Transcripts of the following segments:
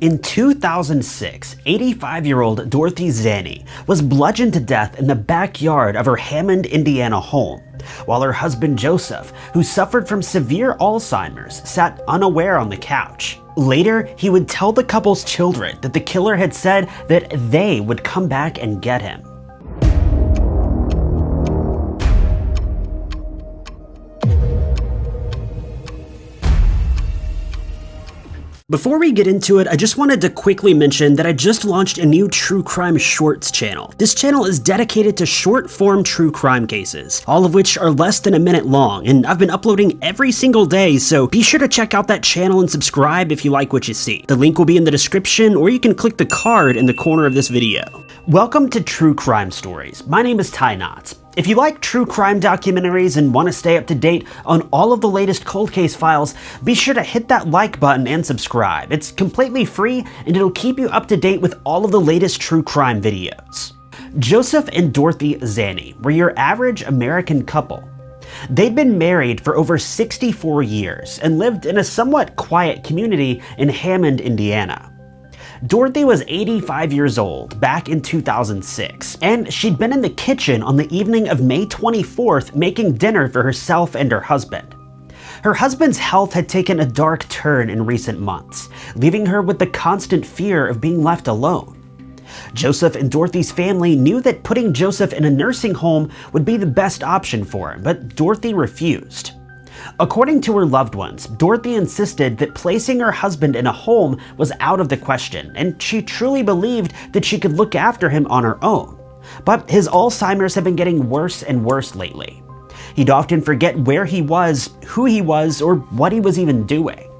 In 2006, 85-year-old Dorothy Zanny was bludgeoned to death in the backyard of her Hammond, Indiana home, while her husband Joseph, who suffered from severe Alzheimer's, sat unaware on the couch. Later, he would tell the couple's children that the killer had said that they would come back and get him. Before we get into it, I just wanted to quickly mention that I just launched a new true crime shorts channel. This channel is dedicated to short form true crime cases, all of which are less than a minute long, and I've been uploading every single day, so be sure to check out that channel and subscribe if you like what you see. The link will be in the description, or you can click the card in the corner of this video. Welcome to True Crime Stories. My name is Ty Knotts. If you like true crime documentaries and want to stay up to date on all of the latest cold case files, be sure to hit that like button and subscribe. It's completely free and it'll keep you up to date with all of the latest true crime videos. Joseph and Dorothy Zanny were your average American couple. They'd been married for over 64 years and lived in a somewhat quiet community in Hammond, Indiana. Dorothy was 85 years old back in 2006, and she'd been in the kitchen on the evening of May 24th making dinner for herself and her husband. Her husband's health had taken a dark turn in recent months, leaving her with the constant fear of being left alone. Joseph and Dorothy's family knew that putting Joseph in a nursing home would be the best option for him, but Dorothy refused. According to her loved ones, Dorothy insisted that placing her husband in a home was out of the question, and she truly believed that she could look after him on her own. But his Alzheimer's had been getting worse and worse lately. He'd often forget where he was, who he was, or what he was even doing.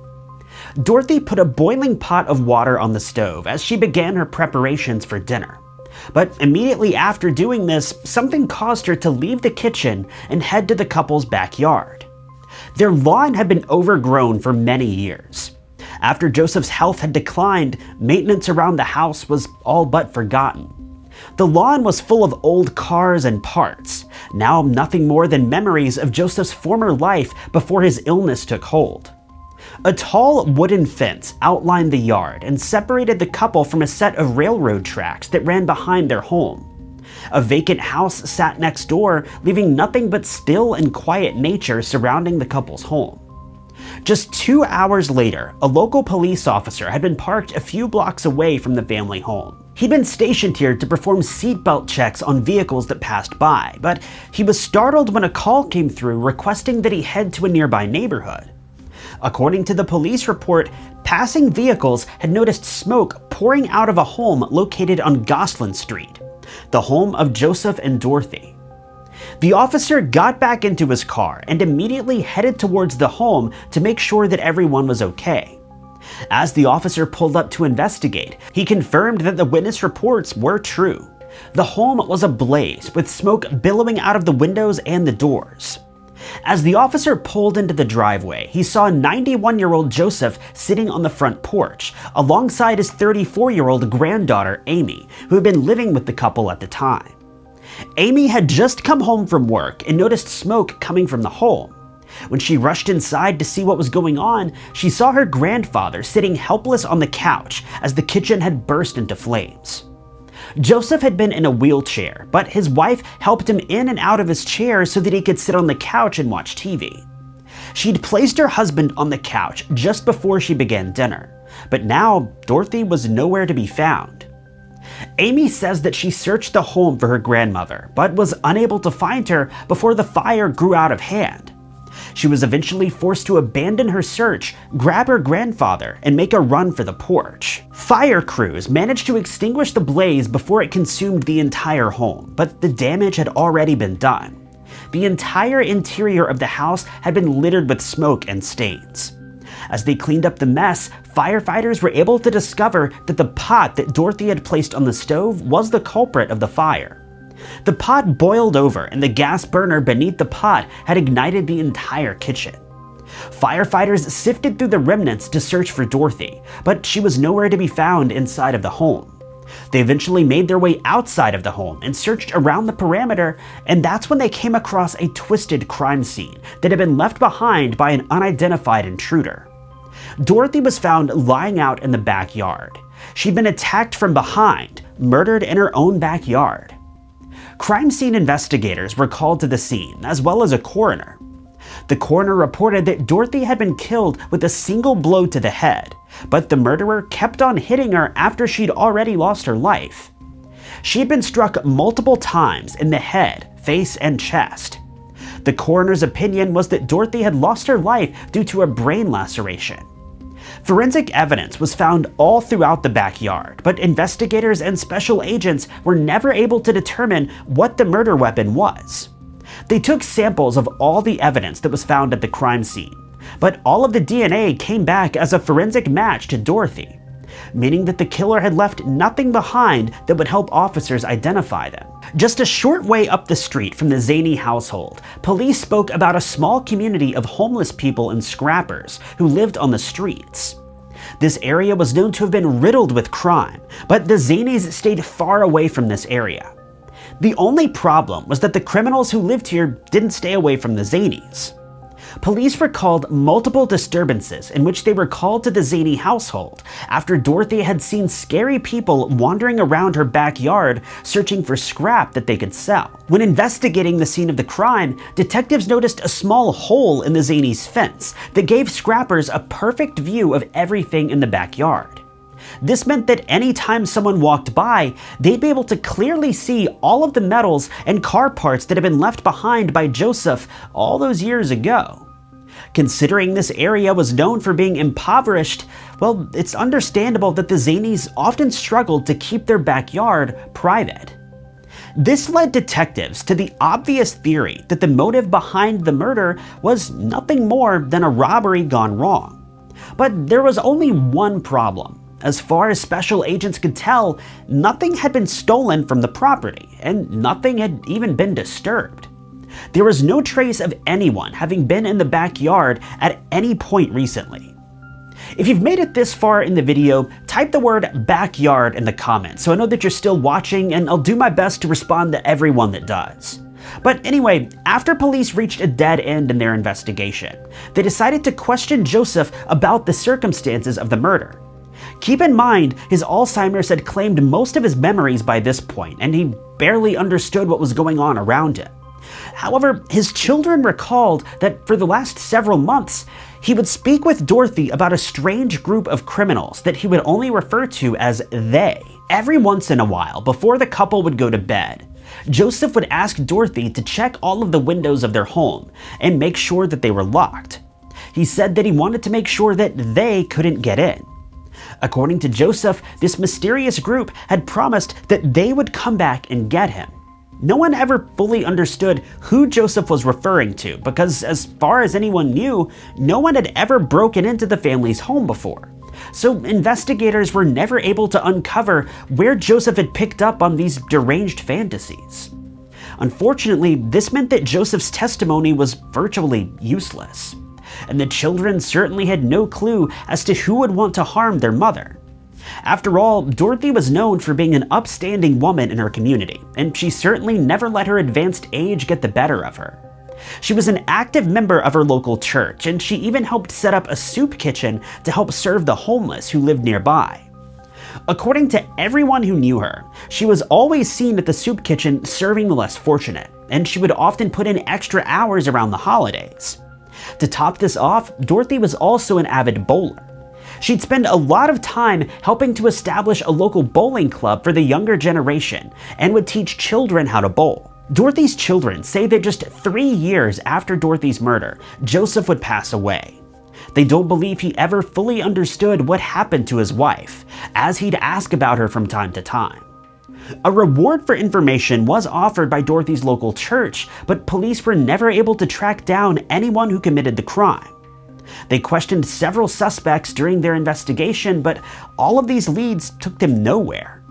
Dorothy put a boiling pot of water on the stove as she began her preparations for dinner. But immediately after doing this, something caused her to leave the kitchen and head to the couple's backyard. Their lawn had been overgrown for many years. After Joseph's health had declined, maintenance around the house was all but forgotten. The lawn was full of old cars and parts, now nothing more than memories of Joseph's former life before his illness took hold. A tall wooden fence outlined the yard and separated the couple from a set of railroad tracks that ran behind their home. A vacant house sat next door, leaving nothing but still and quiet nature surrounding the couple's home. Just two hours later, a local police officer had been parked a few blocks away from the family home. He'd been stationed here to perform seatbelt checks on vehicles that passed by, but he was startled when a call came through requesting that he head to a nearby neighborhood. According to the police report, passing vehicles had noticed smoke pouring out of a home located on Gostlin Street the home of Joseph and Dorothy. The officer got back into his car and immediately headed towards the home to make sure that everyone was okay. As the officer pulled up to investigate, he confirmed that the witness reports were true. The home was ablaze, with smoke billowing out of the windows and the doors. As the officer pulled into the driveway, he saw 91-year-old Joseph sitting on the front porch, alongside his 34-year-old granddaughter, Amy, who had been living with the couple at the time. Amy had just come home from work and noticed smoke coming from the home. When she rushed inside to see what was going on, she saw her grandfather sitting helpless on the couch as the kitchen had burst into flames. Joseph had been in a wheelchair, but his wife helped him in and out of his chair so that he could sit on the couch and watch TV. She'd placed her husband on the couch just before she began dinner, but now Dorothy was nowhere to be found. Amy says that she searched the home for her grandmother, but was unable to find her before the fire grew out of hand. She was eventually forced to abandon her search, grab her grandfather, and make a run for the porch. Fire crews managed to extinguish the blaze before it consumed the entire home, but the damage had already been done. The entire interior of the house had been littered with smoke and stains. As they cleaned up the mess, firefighters were able to discover that the pot that Dorothy had placed on the stove was the culprit of the fire. The pot boiled over and the gas burner beneath the pot had ignited the entire kitchen. Firefighters sifted through the remnants to search for Dorothy, but she was nowhere to be found inside of the home. They eventually made their way outside of the home and searched around the perimeter, and that's when they came across a twisted crime scene that had been left behind by an unidentified intruder. Dorothy was found lying out in the backyard. She'd been attacked from behind, murdered in her own backyard. Crime scene investigators were called to the scene, as well as a coroner. The coroner reported that Dorothy had been killed with a single blow to the head, but the murderer kept on hitting her after she'd already lost her life. She had been struck multiple times in the head, face, and chest. The coroner's opinion was that Dorothy had lost her life due to a brain laceration. Forensic evidence was found all throughout the backyard, but investigators and special agents were never able to determine what the murder weapon was. They took samples of all the evidence that was found at the crime scene, but all of the DNA came back as a forensic match to Dorothy, meaning that the killer had left nothing behind that would help officers identify them. Just a short way up the street from the Zaney household, police spoke about a small community of homeless people and scrappers who lived on the streets. This area was known to have been riddled with crime, but the Zaneys stayed far away from this area. The only problem was that the criminals who lived here didn't stay away from the Zaneys. Police recalled multiple disturbances in which they were called to the Zaney household after Dorothy had seen scary people wandering around her backyard searching for scrap that they could sell. When investigating the scene of the crime, detectives noticed a small hole in the Zaney's fence that gave scrappers a perfect view of everything in the backyard. This meant that anytime someone walked by, they'd be able to clearly see all of the metals and car parts that had been left behind by Joseph all those years ago. Considering this area was known for being impoverished, well, it's understandable that the Zaneys often struggled to keep their backyard private. This led detectives to the obvious theory that the motive behind the murder was nothing more than a robbery gone wrong. But there was only one problem. As far as special agents could tell, nothing had been stolen from the property, and nothing had even been disturbed. There was no trace of anyone having been in the backyard at any point recently. If you've made it this far in the video, type the word backyard in the comments so I know that you're still watching and I'll do my best to respond to everyone that does. But anyway, after police reached a dead end in their investigation, they decided to question Joseph about the circumstances of the murder. Keep in mind, his Alzheimer's had claimed most of his memories by this point, and he barely understood what was going on around him. However, his children recalled that for the last several months, he would speak with Dorothy about a strange group of criminals that he would only refer to as they. Every once in a while, before the couple would go to bed, Joseph would ask Dorothy to check all of the windows of their home and make sure that they were locked. He said that he wanted to make sure that they couldn't get in. According to Joseph, this mysterious group had promised that they would come back and get him. No one ever fully understood who Joseph was referring to because, as far as anyone knew, no one had ever broken into the family's home before. So investigators were never able to uncover where Joseph had picked up on these deranged fantasies. Unfortunately, this meant that Joseph's testimony was virtually useless, and the children certainly had no clue as to who would want to harm their mother. After all, Dorothy was known for being an upstanding woman in her community, and she certainly never let her advanced age get the better of her. She was an active member of her local church, and she even helped set up a soup kitchen to help serve the homeless who lived nearby. According to everyone who knew her, she was always seen at the soup kitchen serving the less fortunate, and she would often put in extra hours around the holidays. To top this off, Dorothy was also an avid bowler. She'd spend a lot of time helping to establish a local bowling club for the younger generation and would teach children how to bowl. Dorothy's children say that just three years after Dorothy's murder, Joseph would pass away. They don't believe he ever fully understood what happened to his wife, as he'd ask about her from time to time. A reward for information was offered by Dorothy's local church, but police were never able to track down anyone who committed the crime. They questioned several suspects during their investigation, but all of these leads took them nowhere.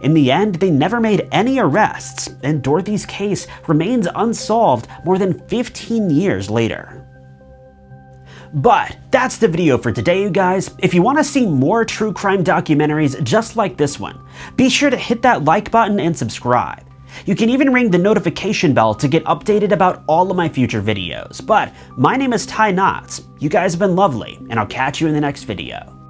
In the end, they never made any arrests, and Dorothy's case remains unsolved more than 15 years later. But that's the video for today, you guys. If you want to see more true crime documentaries just like this one, be sure to hit that like button and subscribe. You can even ring the notification bell to get updated about all of my future videos. But my name is Ty Knotts. You guys have been lovely, and I'll catch you in the next video.